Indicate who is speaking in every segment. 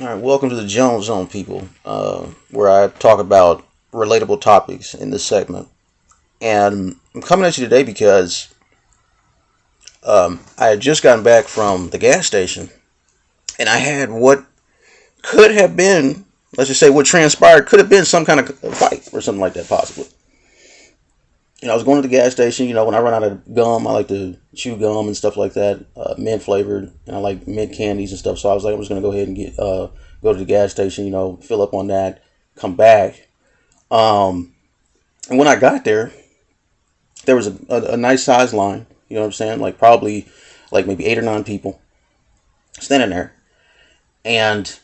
Speaker 1: All right, welcome to the Jones Zone, people, uh, where I talk about relatable topics in this segment. And I'm coming at you today because um, I had just gotten back from the gas station and I had what could have been, let's just say, what transpired could have been some kind of fight or something like that, possibly. You know, I was going to the gas station. You know, when I run out of gum, I like to chew gum and stuff like that, uh, mint flavored, and I like mint candies and stuff. So I was like, I was going to go ahead and get uh, go to the gas station. You know, fill up on that, come back. Um, and when I got there, there was a, a, a nice size line. You know what I'm saying? Like probably like maybe eight or nine people standing there, and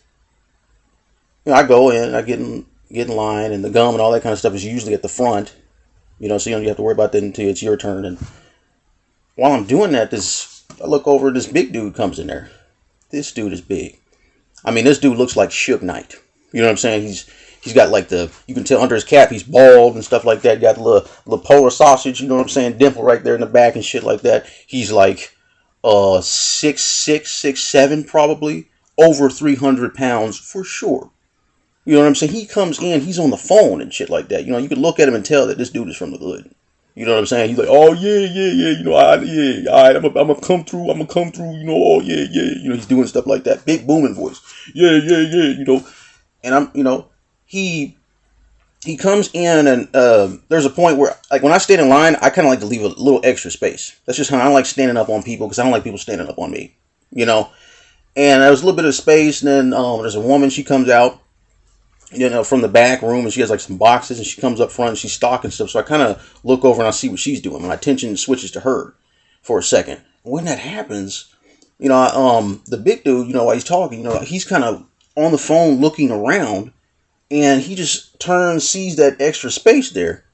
Speaker 1: you know, I go in, I get in get in line, and the gum and all that kind of stuff is usually at the front you know, so you don't have to worry about that until it's your turn. And while I'm doing that, this I look over, this big dude comes in there. This dude is big. I mean, this dude looks like Suge Knight. You know what I'm saying? He's he's got like the you can tell under his cap he's bald and stuff like that. Got the little little polar sausage. You know what I'm saying? Dimple right there in the back and shit like that. He's like uh six six six seven probably over 300 pounds for sure you know what I'm saying? He comes in, he's on the phone and shit like that. You know, you can look at him and tell that this dude is from the hood. You know what I'm saying? He's like, oh yeah, yeah, yeah. You know, I yeah, all right, I'm gonna come through. I'm gonna come through. You know, oh yeah, yeah. You know, he's doing stuff like that, big booming voice. Yeah, yeah, yeah. You know, and I'm, you know, he he comes in and uh, there's a point where like when I stand in line, I kind of like to leave a little extra space. That's just how I like standing up on people because I don't like people standing up on me. You know, and there was a little bit of space, and then um, there's a woman. She comes out you know, from the back room, and she has like some boxes, and she comes up front and she's stocking stuff. So I kind of look over and I see what she's doing. My attention switches to her for a second. When that happens, you know, um, the big dude, you know, while he's talking, you know, he's kind of on the phone looking around, and he just turns, sees that extra space there,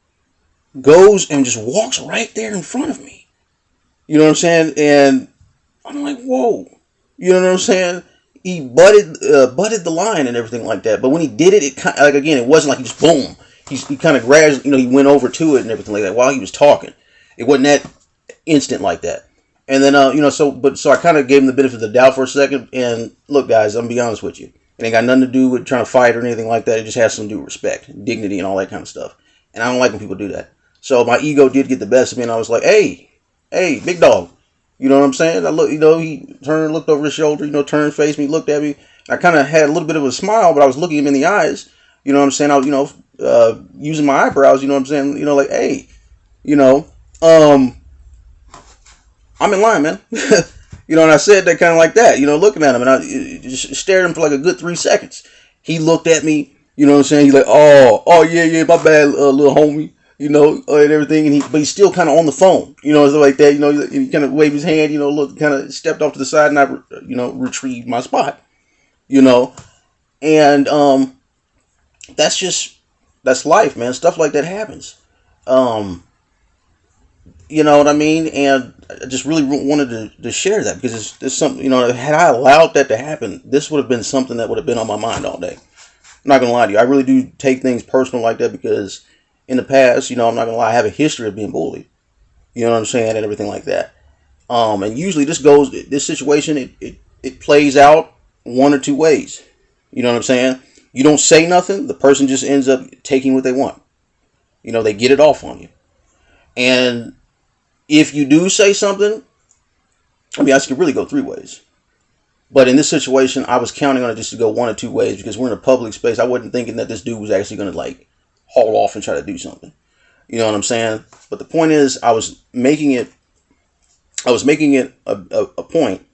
Speaker 1: goes and just walks right there in front of me. You know what I'm saying? And I'm like, whoa. You know what I'm saying? He butted uh, butted the line and everything like that. But when he did it, it kind of, like again, it wasn't like he just boom. He, he kind of grabbed, you know, he went over to it and everything like that while he was talking. It wasn't that instant like that. And then, uh, you know, so but so I kind of gave him the benefit of the doubt for a second. And look, guys, I'm gonna be honest with you. It ain't got nothing to do with trying to fight or anything like that. It just has some to do with respect, dignity, and all that kind of stuff. And I don't like when people do that. So my ego did get the best of me, and I was like, "Hey, hey, big dog, you know what I'm saying? I look, you know, he turned, looked over his shoulder, you know, turned, faced me, looked at me. I kind of had a little bit of a smile, but I was looking him in the eyes. You know what I'm saying? I was, you know, uh, using my eyebrows. You know what I'm saying? You know, like, hey, you know, um, I'm in line, man. you know, and I said that kind of like that. You know, looking at him, and I just stared him for like a good three seconds. He looked at me. You know what I'm saying? He's like, oh, oh yeah, yeah, my bad, uh, little homie you know, uh, and everything, and he, but he's still kind of on the phone, you know, like that, you know, he kind of waved his hand, you know, look, kind of stepped off to the side, and I, you know, retrieved my spot, you know, and um, that's just that's life, man. Stuff like that happens, um, you know what I mean, and I just really wanted to, to share that because it's, it's something, you know, had I allowed that to happen, this would have been something that would have been on my mind all day. I'm not gonna lie to you, I really do take things personal like that because in the past, you know, I'm not gonna lie, I have a history of being bullied. You know what I'm saying, and everything like that. Um, and usually this goes, this situation, it, it, it plays out one or two ways. You know what I'm saying? You don't say nothing, the person just ends up taking what they want. You know, they get it off on you. And if you do say something, I mean, I could really go three ways. But in this situation, I was counting on it just to go one or two ways because we're in a public space. I wasn't thinking that this dude was actually going to like haul off and try to do something. You know what I'm saying? But the point is, I was making it, I was making it a, a, a point,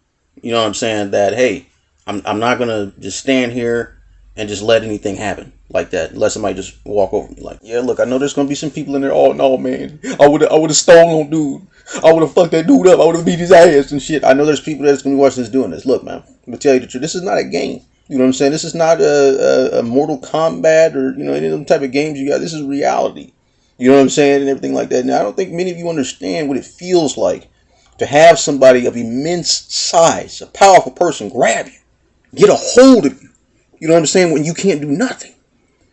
Speaker 1: you know what I'm saying, that, hey, I'm, I'm not going to just stand here and just let anything happen like that unless somebody just walk over me like yeah look i know there's gonna be some people in there oh no man i would i would have stolen dude i would have fucked that dude up i would have beat his ass and shit i know there's people that's gonna be watching this doing this look man i'm gonna tell you the truth this is not a game you know what I'm saying? This is not a, a, a Mortal Kombat or you know any of them type of games you got. This is reality. You know what I'm saying and everything like that. Now I don't think many of you understand what it feels like to have somebody of immense size, a powerful person, grab you, get a hold of you. You know what I'm saying? When you can't do nothing.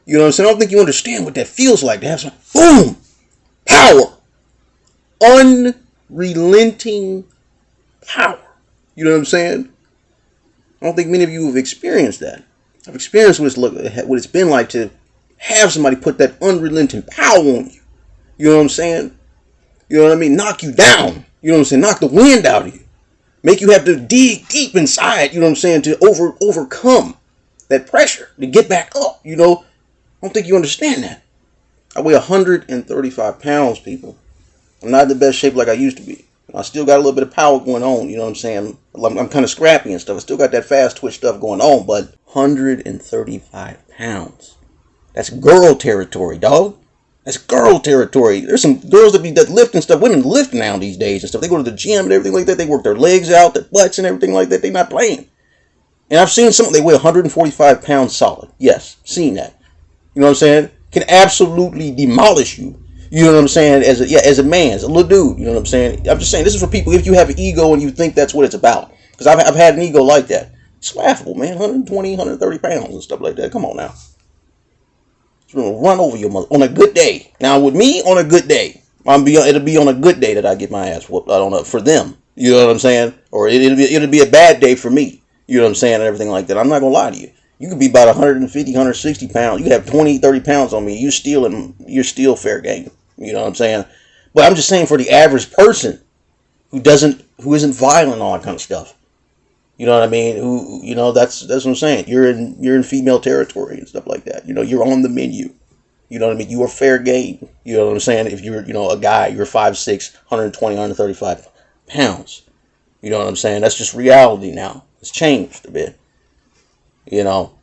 Speaker 1: You know what I'm saying? I don't think you understand what that feels like to have some boom, power, unrelenting power. You know what I'm saying? I don't think many of you have experienced that. I've experienced what it's look what it's been like to have somebody put that unrelenting power on you. You know what I'm saying? You know what I mean? Knock you down. You know what I'm saying? Knock the wind out of you. Make you have to dig deep inside, you know what I'm saying, to over overcome that pressure, to get back up, you know. I don't think you understand that. I weigh 135 pounds, people. I'm not in the best shape like I used to be. I still got a little bit of power going on, you know what I'm saying? I'm, I'm kind of scrappy and stuff. I still got that fast twitch stuff going on, but 135 pounds. That's girl territory, dog. That's girl territory. There's some girls that be that lift and stuff. Women lift now these days and stuff. They go to the gym and everything like that. They work their legs out, their butts and everything like that. They not playing. And I've seen some. They weigh 145 pounds solid. Yes, seen that. You know what I'm saying? Can absolutely demolish you. You know what I'm saying? As a yeah, as a man, as a little dude. You know what I'm saying? I'm just saying this is for people if you have an ego and you think that's what it's about. Because I've I've had an ego like that. It's laughable, man. 120, 130 pounds and stuff like that. Come on now gonna run over your mother on a good day. Now with me on a good day, I'm be it'll be on a good day that I get my ass whooped. I don't know for them. You know what I'm saying? Or it, will be it'll be a bad day for me. You know what I'm saying? And everything like that. I'm not gonna lie to you. You could be about 150, 160 pounds. You have 20, 30 pounds on me. You still and you're still fair game. You know what I'm saying? But I'm just saying for the average person who doesn't who isn't violent all that kind of stuff. You know what I mean? Who you know that's that's what I'm saying. You're in you're in female territory and stuff like that. You know, you're on the menu. You know what I mean? You are fair game. You know what I'm saying? If you're you know a guy, you're 5'6", 120, 135 pounds. You know what I'm saying? That's just reality now. It's changed a bit. You know.